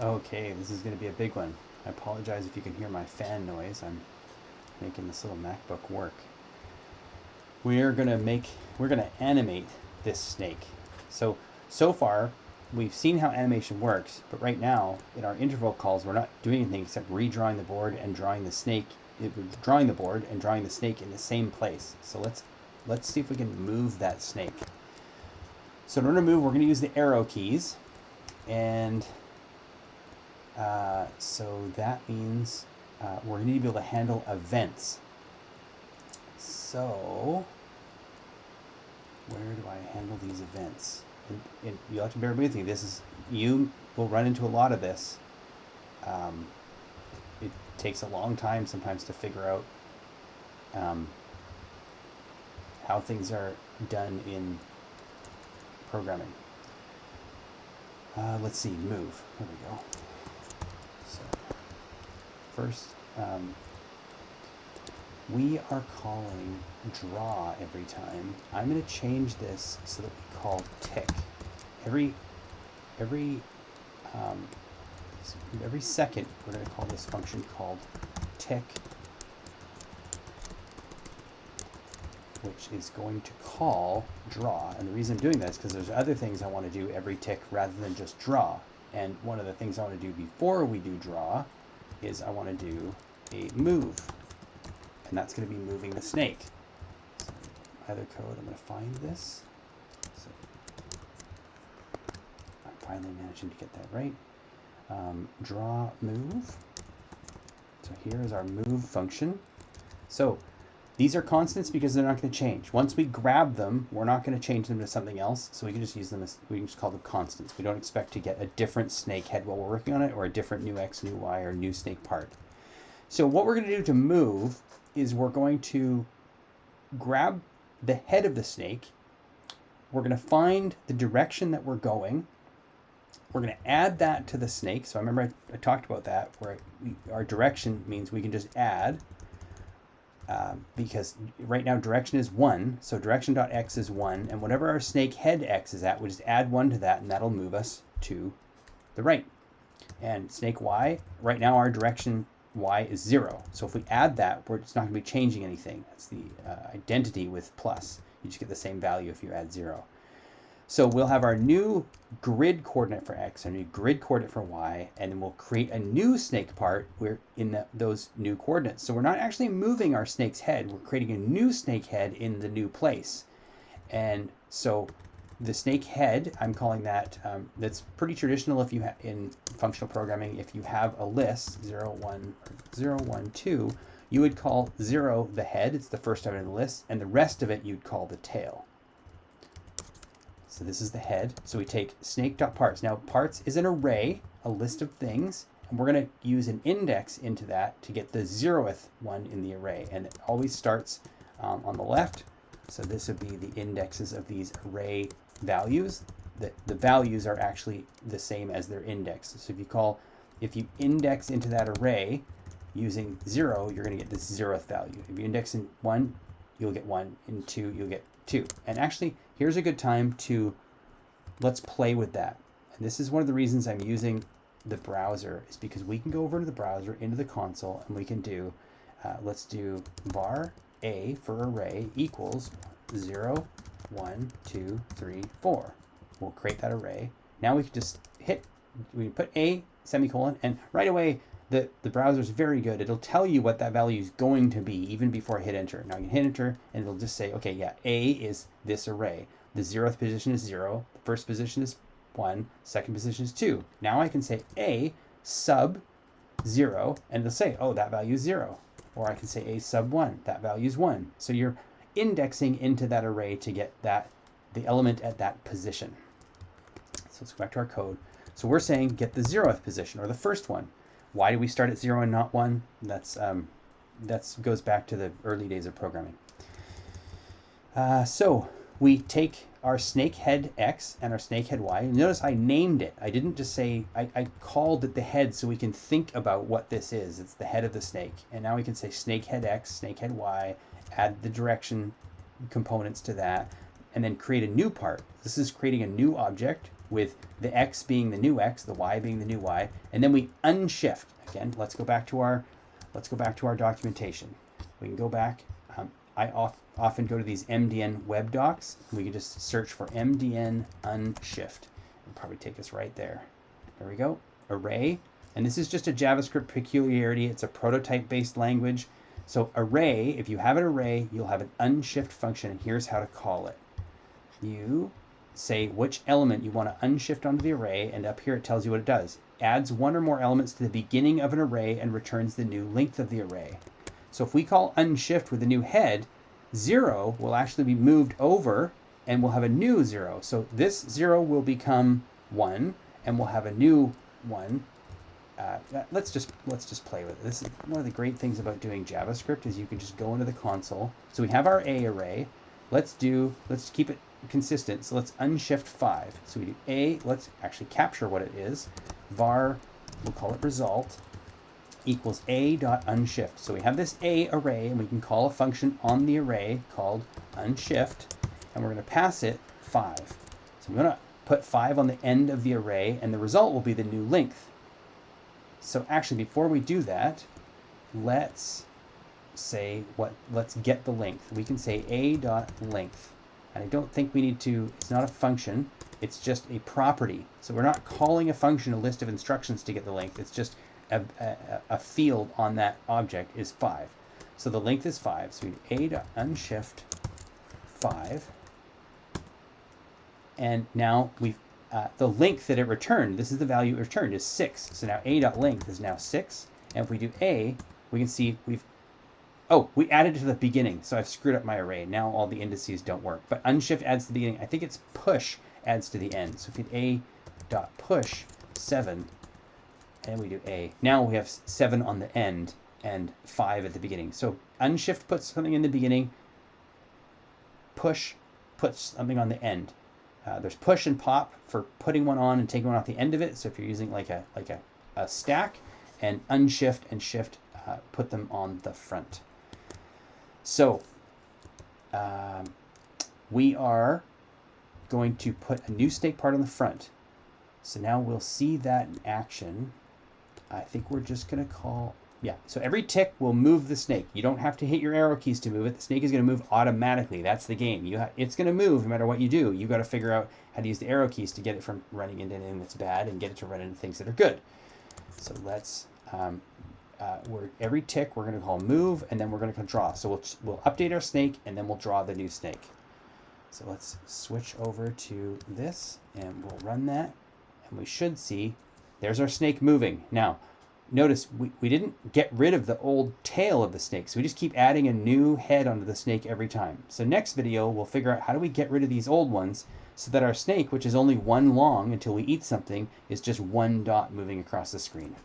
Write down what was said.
Okay, this is going to be a big one. I apologize if you can hear my fan noise. I'm making this little MacBook work. We're going to make, we're going to animate this snake. So, so far, we've seen how animation works, but right now, in our interval calls, we're not doing anything except redrawing the board and drawing the snake, eh, drawing the board and drawing the snake in the same place. So let's, let's see if we can move that snake. So in order to move, we're going to use the arrow keys. And uh, so that means uh, we're going to be able to handle events. So where do I handle these events? And, and you'll have to bear with me. This is you will run into a lot of this. Um, it takes a long time sometimes to figure out um, how things are done in programming. Uh, let's see, move. There we go. First, um, we are calling draw every time. I'm going to change this so that we call tick. Every every um, every second, we're going to call this function called tick, which is going to call draw. And the reason I'm doing that is because there's other things I want to do every tick rather than just draw. And one of the things I want to do before we do draw is I want to do a move and that's going to be moving the snake. So either code, I'm going to find this. So I'm finally managing to get that right. Um, draw move. So here is our move function. So these are constants because they're not going to change. Once we grab them, we're not going to change them to something else. So we can just use them as, we can just call them constants. We don't expect to get a different snake head while we're working on it or a different new X, new Y, or new snake part. So what we're going to do to move is we're going to grab the head of the snake. We're going to find the direction that we're going. We're going to add that to the snake. So I remember I, I talked about that where our direction means we can just add uh, because right now direction is 1. So direction.x is 1. And whatever our snake head x is at, we just add 1 to that and that'll move us to the right. And snake y, right now our direction y is 0. So if we add that, we're, it's not going to be changing anything. That's the uh, identity with plus. You just get the same value if you add 0. So we'll have our new grid coordinate for x, our new grid coordinate for y, and then we'll create a new snake part where in the, those new coordinates. So we're not actually moving our snake's head, we're creating a new snake head in the new place. And so the snake head, I'm calling that, um, that's pretty traditional if you have in functional programming, if you have a list, 0, 1, 0, 1, 2, you would call 0 the head, it's the first item in the list, and the rest of it you'd call the tail. So this is the head. So we take snake.parts. Now parts is an array, a list of things, and we're going to use an index into that to get the zeroth one in the array. And it always starts um, on the left. So this would be the indexes of these array values, the, the values are actually the same as their index. So if you call, if you index into that array using zero, you're going to get this zeroth value. If you index in one, you'll get one. In two, you'll get two. And actually, here's a good time to, let's play with that. And this is one of the reasons I'm using the browser is because we can go over to the browser, into the console, and we can do, uh, let's do var a for array equals 0, one, two, three, four. We'll create that array. Now we can just hit, we put a semicolon, and right away the, the browser is very good. It'll tell you what that value is going to be even before I hit enter. Now I can hit enter and it'll just say, okay, yeah, A is this array. The zeroth position is zero, the first position is one, second position is two. Now I can say A sub zero and it'll say, oh, that value is zero. Or I can say A sub one, that value is one. So you're indexing into that array to get that the element at that position. So let's go back to our code. So we're saying get the zeroth position or the first one. Why do we start at zero and not one? That's um, that's goes back to the early days of programming. Uh, so we take our snake head X and our snake head Y. Notice I named it. I didn't just say, I, I called it the head so we can think about what this is. It's the head of the snake. And now we can say snake head X, snake head Y, add the direction components to that, and then create a new part. This is creating a new object. with the x being the new x, the y being the new y, and then we unshift. Again, let's go back to our let's go back to our documentation. We can go back. Um, I off, often go to these MDN web docs. We can just search for MDN unshift. It'll probably take us right there. There we go. Array. And this is just a JavaScript peculiarity. It's a prototype based language. So array, if you have an array, you'll have an unshift function. And here's how to call it. You say which element you want to unshift onto the array, and up here it tells you what it does. Adds one or more elements to the beginning of an array and returns the new length of the array. So if we call unshift with a new head, zero will actually be moved over and we'll have a new zero. So this zero will become one and we'll have a new one. Uh, let's just let's just play with it. This is one of the great things about doing JavaScript is you can just go into the console. So we have our A array. Let's do let's keep it consistent. So let's unshift 5. So we do A, let's actually capture what it is. var, we'll call it result, equals A dot unshift. So we have this A array, and we can call a function on the array called unshift, and we're going to pass it 5. So I'm going to put 5 on the end of the array, and the result will be the new length. So actually, before we do that, let's say what, let's get the length. We can say A dot length. And I don't think we need to, it's not a function, it's just a property. So we're not calling a function a list of instructions to get the length, it's just a, a, a field on that object is 5. So the length is 5, so we a to unshift 5. And now we've, uh, the length that it returned, this is the value it returned, is 6. So now a dot length is now 6. And if we do a, we can see we've Oh, we added to the beginning, so I've screwed up my array. Now all the indices don't work. But unshift adds to the beginning. I think it's push adds to the end. So if we a dot push 7, and we do a, now we have 7 on the end and 5 at the beginning. So unshift puts something in the beginning, push puts something on the end. Uh, there's push and pop for putting one on and taking one off the end of it. So if you're using like a like a, a stack, and unshift and shift uh, put them on the front. So um, we are going to put a new snake part on the front. So now we'll see that in action. I think we're just going to call, yeah. So every tick will move the snake. You don't have to hit your arrow keys to move it. The snake is going to move automatically. That's the game. You it's going to move no matter what you do. You got to figure out how to use the arrow keys to get it from running into anything that's bad and get it to run into things that are good. So let's um, uh, we're, every tick we're going to call move and then we're going to draw. So we'll, we'll update our snake and then we'll draw the new snake. So let's switch over to this and we'll run that and we should see there's our snake moving. Now notice we, we didn't get rid of the old tail of the snake so we just keep adding a new head onto the snake every time. So next video we'll figure out how do we get rid of these old ones so that our snake which is only one long until we eat something is just one dot moving across the screen.